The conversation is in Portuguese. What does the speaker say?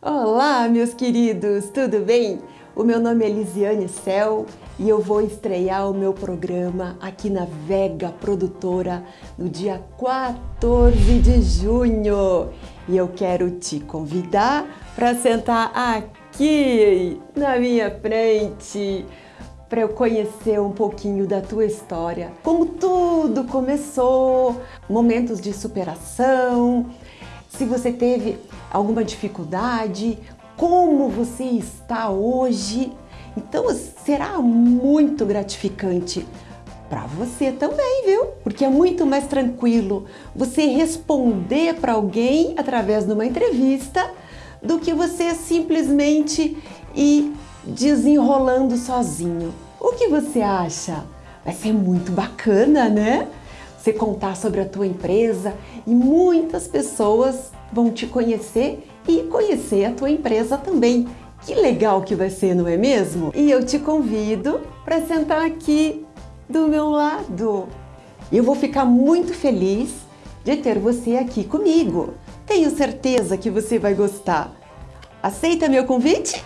Olá, meus queridos, tudo bem? O meu nome é Lisiane Cel e eu vou estrear o meu programa aqui na Vega Produtora no dia 14 de junho. E eu quero te convidar para sentar aqui na minha frente para eu conhecer um pouquinho da tua história, como tudo começou, momentos de superação, se você teve alguma dificuldade, como você está hoje. Então será muito gratificante para você também, viu? Porque é muito mais tranquilo você responder para alguém através de uma entrevista do que você simplesmente ir desenrolando sozinho. O que você acha? Vai ser muito bacana, né? Você contar sobre a tua empresa e muitas pessoas vão te conhecer e conhecer a tua empresa também. Que legal que vai ser, não é mesmo? E eu te convido para sentar aqui do meu lado. Eu vou ficar muito feliz de ter você aqui comigo. Tenho certeza que você vai gostar. Aceita meu convite?